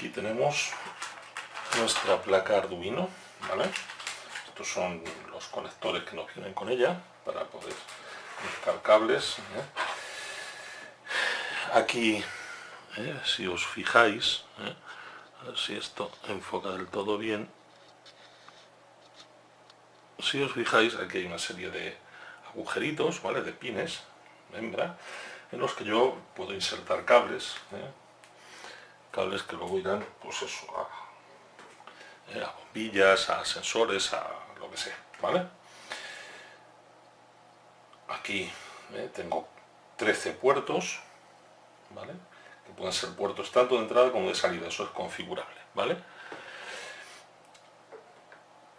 Aquí tenemos nuestra placa Arduino. Estos son los conectores que nos vienen con ella para poder conectar cables. ¿eh? Aquí, ¿eh? si os fijáis, ¿eh? a ver si esto enfoca del todo bien, si os fijáis, aquí hay una serie de agujeritos, ¿vale? De pines, hembra, en los que yo puedo insertar cables, cables que luego irán, pues eso, a, a bombillas, a sensores, a lo que sea, ¿vale? Aquí tengo 13 puertos, ¿vale? Que pueden ser puertos tanto de entrada como de salida, eso es configurable, ¿vale?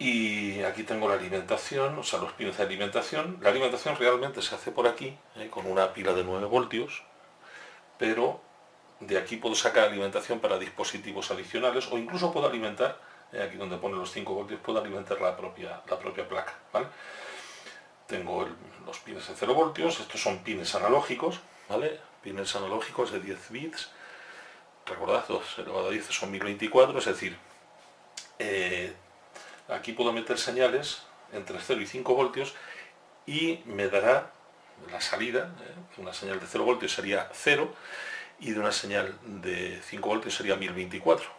Y aquí tengo la alimentación, o sea, los pines de alimentación. La alimentación realmente se hace por aquí, ¿eh? con una pila de 9 voltios, pero de aquí puedo sacar alimentación para dispositivos adicionales o incluso puedo alimentar, ¿eh? aquí donde pone los 5 voltios, puedo alimentar la propia, la propia placa, ¿vale? Tengo los pines de 0 voltios, estos son pines analógicos, ¿vale? pines analógicos de 10 bits, recordad, 2 elevado a 10 son 1024, es decir, eh, aquí puedo meter señales entre 0 y 5 voltios y me dará la salida, eh, una señal de 0 voltios sería 0 y de una señal de 5 voltios sería 1024.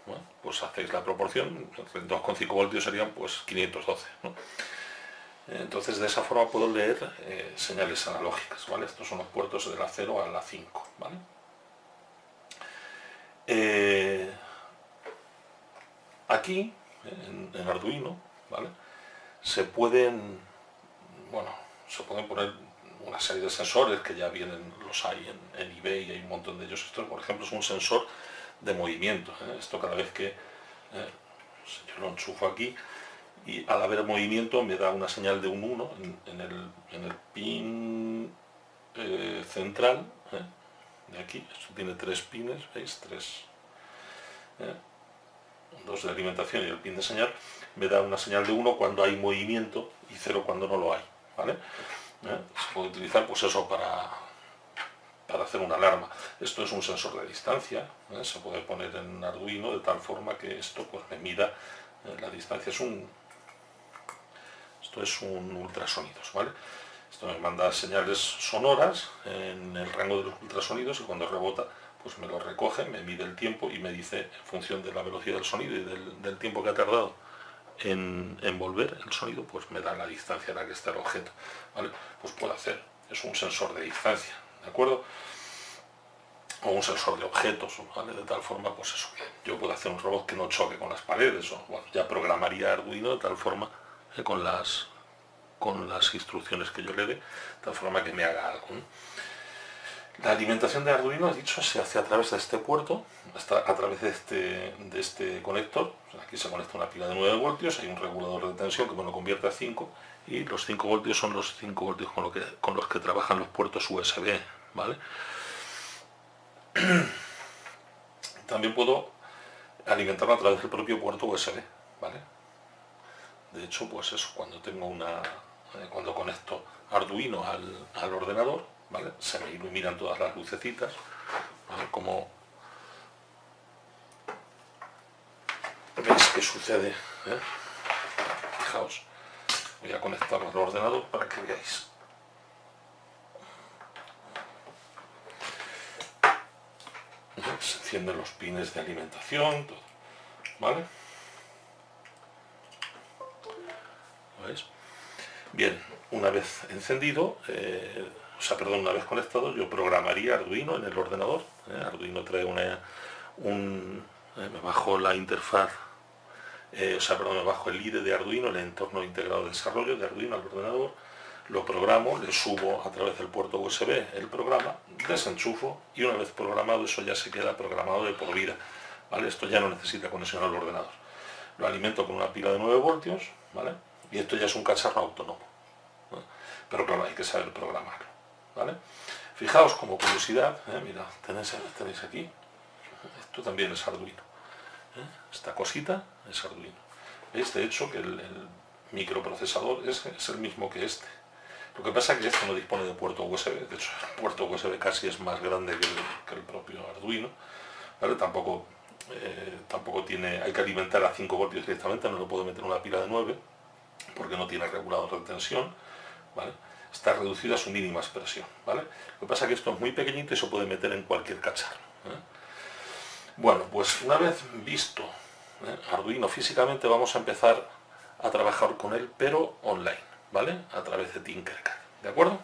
pues hacéis la proporción, 2,5 voltios serían pues 512. Entonces de esa forma puedo leer eh, señales analógicas, ¿vale? Estos son los puertos de la 0 a la 5, ¿vale? Eh, aquí, en, Arduino, ¿vale? Se pueden, bueno, se pueden poner una serie de sensores que ya vienen, los hay en, en eBay, hay un montón de ellos. Esto, por ejemplo, es un sensor de movimiento. ¿eh? Esto cada vez que yo lo enchufo aquí, y al haber movimiento me da una señal de un 1 en, el, pin eh, central ¿eh? de aquí, esto tiene tres pines, ¿veis? Tres, ¿eh? dos de alimentación y el pin de señal, me da una señal de 1 cuando hay movimiento y 0 cuando no lo hay, ¿vale? Se puede utilizar pues eso para, para hacer una alarma. Esto es un sensor de distancia, se puede poner en Arduino de tal forma que esto pues me mida la distancia, es un, esto es un ultrasonidos, ¿vale? Esto me manda señales sonoras en el rango de los ultrasonidos y cuando rebota pues me lo recoge, me mide el tiempo y me dice en función de la velocidad del sonido y del, tiempo que ha tardado en, envolver el sonido, pues me da la distancia en la que está el objeto, ¿vale? Pues puedo hacer, es un sensor de distancia, ¿de acuerdo? O un sensor de objetos, ¿vale? De tal forma, pues eso, yo puedo hacer un robot que no choque con las paredes, o bueno, ya programaría Arduino de tal forma eh, con, las, con las instrucciones que yo le dé, de tal forma que me haga algo. La alimentación de Arduino, dicho, se hace a través de este puerto, a través de este, de este conector. Aquí se conecta una pila de 9 voltios, hay un regulador de tensión que me lo convierte a 5 y los 5 voltios son los 5 voltios con, lo que, con los que trabajan los puertos USB. ¿vale? También puedo alimentarlo a través del propio puerto USB. ¿vale? De hecho, pues eso, cuando tengo una, eh, cuando conecto Arduino al, ordenador, ¿vale? Se me iluminan todas las lucecitas, Como veis que sucede, ¿eh? Fijaos, voy a conectarlo al ordenador para que veáis. Se encienden los pines de alimentación, todo, ¿vale? Bien, una vez encendido, eh, o sea, perdón, una vez conectado, yo programaría Arduino en el ordenador. ¿eh? Arduino trae una, un, eh, me bajo la interfaz, o sea, perdón, me bajo el IDE de Arduino, el entorno integrado de desarrollo de Arduino al ordenador, lo programo, le subo a través del puerto USB el programa, desenchufo y una vez programado eso ya se queda programado de por vida. ¿vale? Esto ya no necesita conexión al ordenador. Lo alimento con una pila de 9 voltios, ¿vale? y esto ya es un cacharro autónomo. Pero claro, hay que saber programarlo. ¿Vale? Fijaos como curiosidad, ¿eh? mira, tenéis, aquí, esto también es Arduino. ¿eh? Esta cosita es Arduino. ¿Veis? De hecho que el, microprocesador es, el mismo que este. Lo que pasa es que este no dispone de puerto USB, de hecho el puerto USB casi es más grande que el, propio Arduino, ¿vale? Tampoco eh, tampoco tiene, hay que alimentar a 5 voltios directamente, no lo puedo meter en una pila de 9, porque no tiene regulador de tensión, ¿vale? Está reducido a su mínima expresión, ¿vale? Lo que pasa es que esto es muy pequeñito y se puede meter en cualquier cacharro. ¿eh? Bueno, pues una vez visto ¿eh? Arduino físicamente, vamos a empezar a trabajar con él, pero online, ¿vale? A través de Tinkercad, ¿de acuerdo?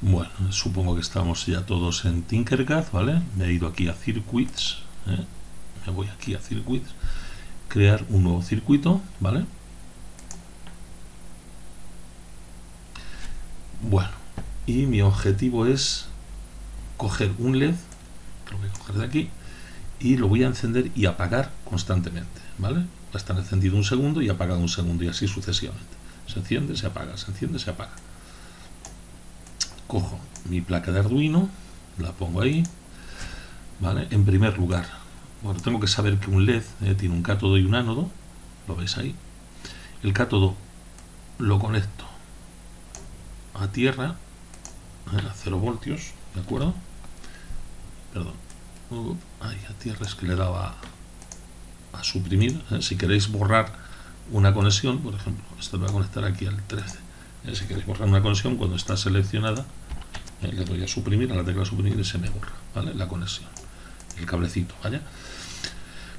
Bueno, supongo que estamos ya todos en Tinkercad, ¿vale? Me he ido aquí a Circuits, ¿eh? me voy aquí a Circuits, crear un nuevo circuito, ¿vale? Bueno, y mi objetivo es coger un LED, lo voy a coger de aquí, y lo voy a encender y apagar constantemente, ¿vale? Va a estar encendido un segundo y apagado un segundo y así sucesivamente. Se enciende, se apaga, se enciende, se apaga. Cojo mi placa de Arduino, la pongo ahí, ¿vale? En primer lugar, bueno, tengo que saber que un LED eh, tiene un cátodo y un ánodo, lo veis ahí. El cátodo lo conecto a tierra, a 0 voltios, ¿de acuerdo? Perdón. Uh, ay, a tierra es que le daba a suprimir. ¿eh? Si queréis borrar una conexión, por ejemplo, esto lo voy a conectar aquí al 13. ¿eh? Si queréis borrar una conexión, cuando está seleccionada, ¿eh? le doy a suprimir, a la tecla suprimir y se me borra, ¿vale? La conexión, el cablecito, ¿vale?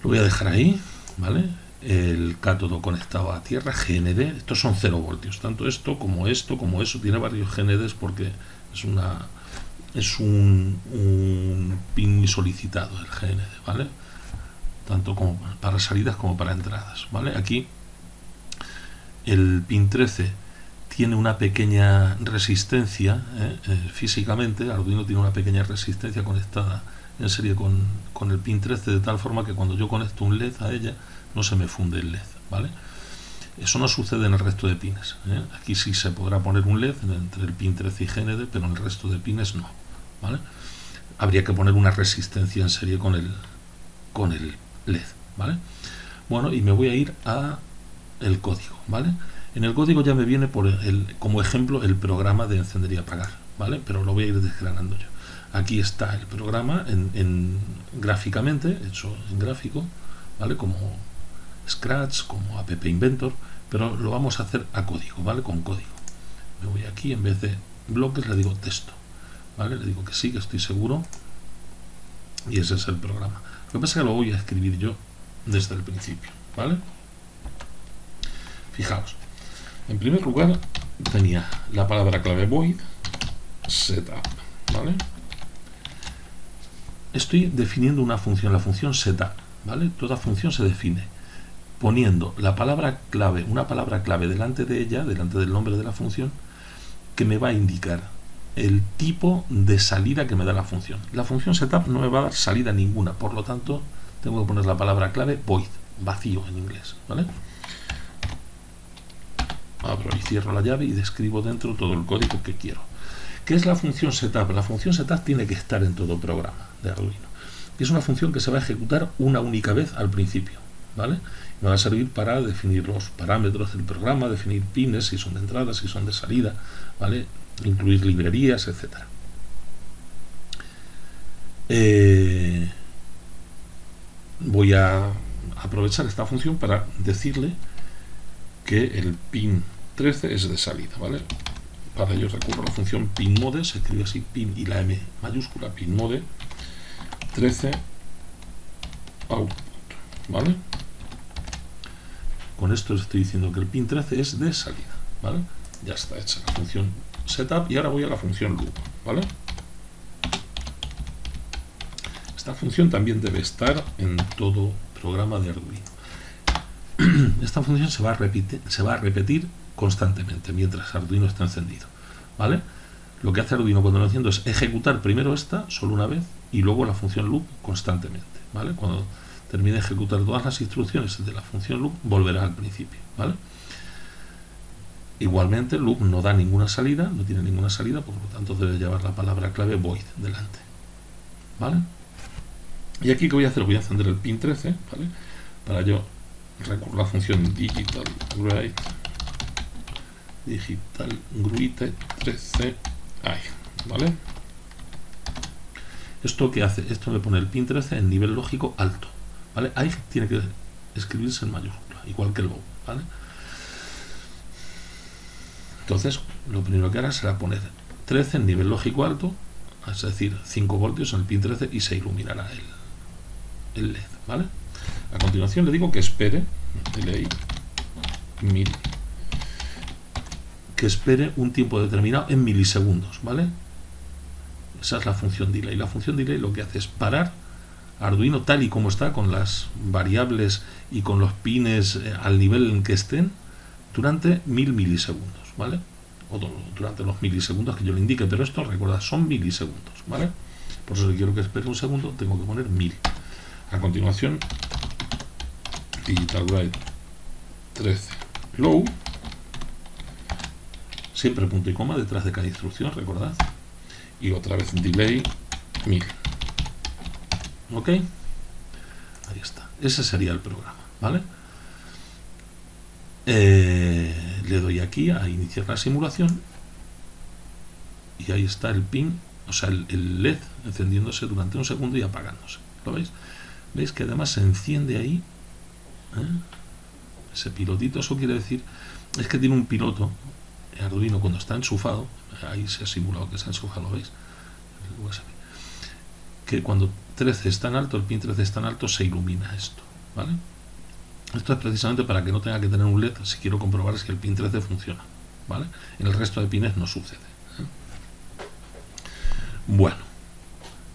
Lo voy a dejar ahí, ¿vale? El cátodo conectado a tierra, GND, estos son 0 voltios, tanto esto como esto, como eso, tiene varios GNDs porque es una es un, pin solicitado el GND, ¿vale? Tanto como para salidas como para entradas, ¿vale? Aquí el pin 13 tiene una pequeña resistencia ¿eh? Eh, físicamente, Arduino tiene una pequeña resistencia conectada en serie con, con el pin 13 de tal forma que cuando yo conecto un LED a ella no se me funde el LED, ¿vale? Eso no sucede en el resto de pines. ¿eh? Aquí sí se podrá poner un LED entre el pin 13 y GND, pero en el resto de pines no. ¿vale? Habría que poner una resistencia en serie con el, con el LED. ¿vale? Bueno, y me voy a ir a el código. ¿vale? En el código ya me viene por el, como ejemplo el programa de encender y apagar. ¿vale? Pero lo voy a ir desgranando yo. Aquí está el programa en, en gráficamente, hecho en gráfico, ¿vale? Como Scratch, como App Inventor, pero lo vamos a hacer a código, ¿vale? Con código. Me voy aquí, en vez de bloques le digo texto, ¿vale? Le digo que sí, que estoy seguro, y ese es el programa. Lo que pasa es que lo voy a escribir yo desde el principio, ¿vale? Fijaos, en primer lugar tenía la palabra clave void, setup, ¿vale? Estoy definiendo una función, la función setup, ¿vale? Toda función se define poniendo la palabra clave, una palabra clave delante de ella, delante del nombre de la función, que me va a indicar el tipo de salida que me da la función. La función setup no me va a dar salida ninguna, por lo tanto tengo que poner la palabra clave void, vacío en inglés, ¿vale? Abro y cierro la llave y describo dentro todo el código que quiero. ¿Qué es la función setup? La función setup tiene que estar en todo programa de Arduino. Es una función que se va a ejecutar una única vez al principio, ¿vale? me va a servir para definir los parámetros del programa, definir pines, si son de entrada, si son de salida, ¿vale? incluir librerías, etc. Eh, voy a aprovechar esta función para decirle que el pin 13 es de salida, ¿vale? Para ello recurro a la función pinMode, se escribe así pin y la M mayúscula, pinMode 13 output, ¿vale? Con esto estoy diciendo que el pin 13 es de salida, ¿vale? Ya está hecha la función setup y ahora voy a la función loop, ¿vale? Esta función también debe estar en todo programa de Arduino. Esta función se va a repetir, constantemente mientras Arduino está encendido, ¿vale? Lo que hace Arduino cuando lo enciendo es ejecutar primero esta solo una vez y luego la función loop constantemente, ¿vale? Cuando termine de ejecutar todas las instrucciones de la función loop, volverá al principio. ¿vale? Igualmente, loop no da ninguna salida, no tiene ninguna salida, por lo tanto debe llevar la palabra clave void delante. ¿Vale? Y aquí que voy a hacer, voy a encender el pin 13, ¿vale? Para yo recurrir a la función digital write digital 13 ahí, ¿vale? ¿Esto qué hace? Esto me pone el pin 13 en nivel lógico alto. ¿Vale? Ahí tiene que escribirse en mayúscula, igual que el low. ¿vale? Entonces, lo primero que hará será poner 13 en nivel lógico alto, es decir, 5 voltios en el pin 13 y se iluminará el, el LED. ¿vale? A continuación le digo que espere, delay, mil, que espere un tiempo determinado en milisegundos, ¿vale? Esa es la función delay. La función delay lo que hace es parar Arduino tal y como está, con las variables y con los pines eh, al nivel en que estén, durante mil milisegundos, ¿vale? O durante los milisegundos que yo le indique, pero esto, recuerda, son milisegundos, ¿vale? Por eso si quiero que espere un segundo, tengo que poner mil. A continuación, digital write 13 low siempre punto y coma detrás de cada instrucción recordad y otra vez delay 1000 ok. Ahí está. Ese sería el programa vale eh, le doy aquí a iniciar la simulación. Y ahí está el pin o sea el, LED encendiéndose durante un segundo y apagándose. ¿lo veis? veis que además se enciende ahí ¿eh? ese pilotito, eso quiere decir, es que tiene un piloto, Arduino cuando está enchufado, ahí se ha simulado que está enchufado, ¿lo veis? Que cuando 13 es tan alto, el pin 13 es tan alto, se ilumina esto, ¿vale? Esto es precisamente para que no tenga que tener un LED si quiero comprobar si el pin 13 funciona, ¿vale? En el resto de pines no sucede. ¿eh? Bueno,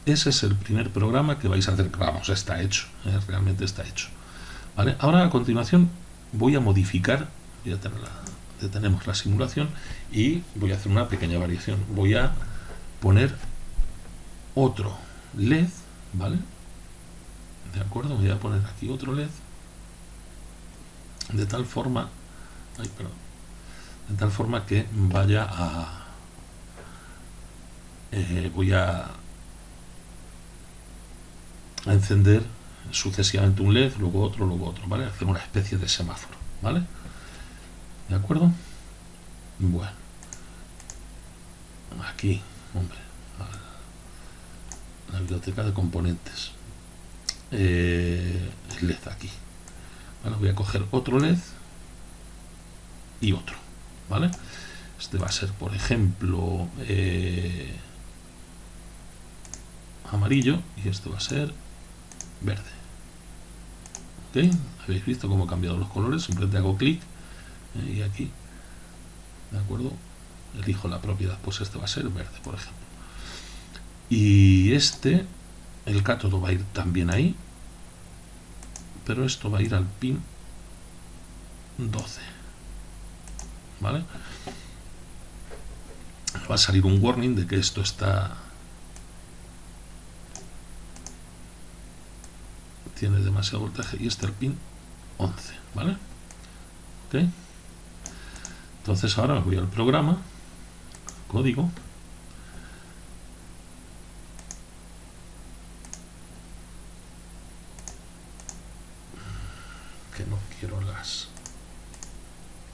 ese es el primer programa que vais a hacer, vamos, está hecho, ¿eh? realmente está hecho. Ahora a continuación voy a modificar, ya tenemos la simulación y voy a hacer una pequeña variación. Voy a poner otro LED, ¿vale? ¿De acuerdo? Voy a poner aquí otro LED de tal forma, ay, perdón, de tal forma que vaya a eh, voy a, a encender sucesivamente un LED, luego otro, luego otro, ¿vale? Hacer una especie de semáforo, ¿vale? ¿De acuerdo? Bueno. Aquí, hombre, biblioteca de componentes. Eh, LED aquí. Vale, voy a coger otro LED y otro, ¿vale? Este va a ser, por ejemplo, eh, amarillo y este va a ser verde. Habéis visto cómo he cambiado los colores, simplemente hago clic eh, y aquí, ¿de acuerdo? Elijo la propiedad, pues este va a ser verde, por ejemplo. Y este, el cátodo va a ir también ahí, pero esto va a ir al pin 12. ¿Vale? Va a salir un warning de que esto está tiene demasiado voltaje y este el pin 11, ¿vale? Ok. Entonces ahora voy al programa, código, que no quiero las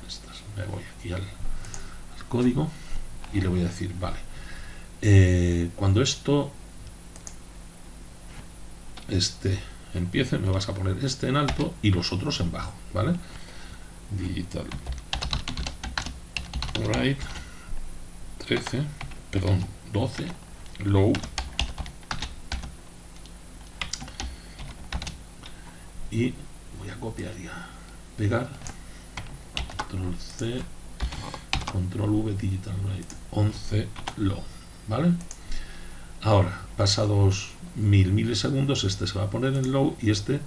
estas, me voy aquí al, y le voy a decir, vale, eh, cuando esto este empiece, me vas a poner este en alto y los otros en bajo, ¿vale? Digital. Right. 13, perdón, 12, low. Y voy a copiar ya, pegar, control C, control V, digital right 11, low, ¿vale? Ahora, pasados mil milisegundos, este se va a poner en low y este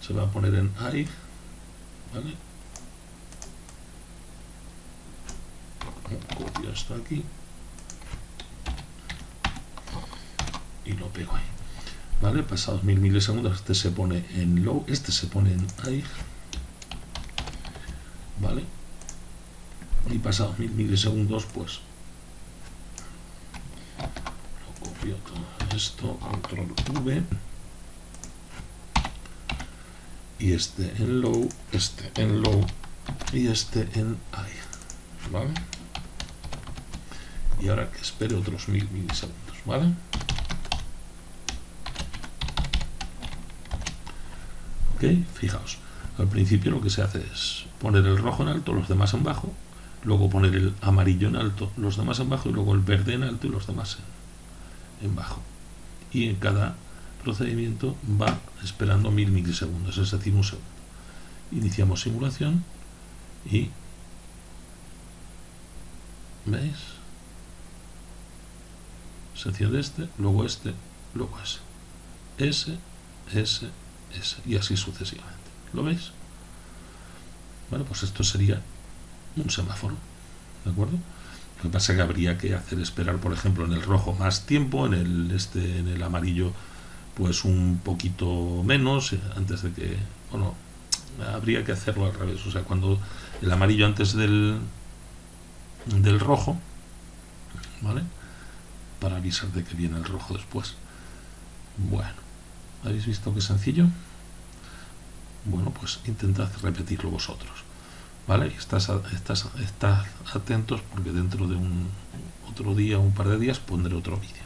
se va a poner en high. ¿Vale? Copio esto aquí. Y lo pego ahí. ¿Vale? Pasados mil milisegundos, este se pone en low, este se pone en high. ¿Vale? y pasados mil milisegundos pues lo copio todo esto control v y este en low este en low y este en high vale y ahora que espere otros mil milisegundos vale ok fijaos al principio lo que se hace es poner el rojo en alto los demás en bajo luego poner el amarillo en alto, los demás en bajo, y luego el verde en alto y los demás en, bajo. Y en cada procedimiento va esperando mil milisegundos, es decir, un segundo. Iniciamos simulación y ¿veis? Se enciende este, luego este, luego ese. S, S, S y así sucesivamente. ¿Lo veis? Bueno, pues esto sería un semáforo, ¿de acuerdo? Lo que pasa es que habría que hacer esperar, por ejemplo, en el rojo más tiempo, en el este, en el amarillo, pues un poquito menos, eh, antes de que, bueno, habría que hacerlo al revés, o sea, cuando el amarillo antes del del rojo, ¿vale? Para avisar de que viene el rojo después. Bueno, ¿habéis visto qué sencillo? Bueno, pues intentad repetirlo vosotros. ¿Vale? Estás, estás, estás atentos porque dentro de un otro día, un par de días, pondré otro vídeo.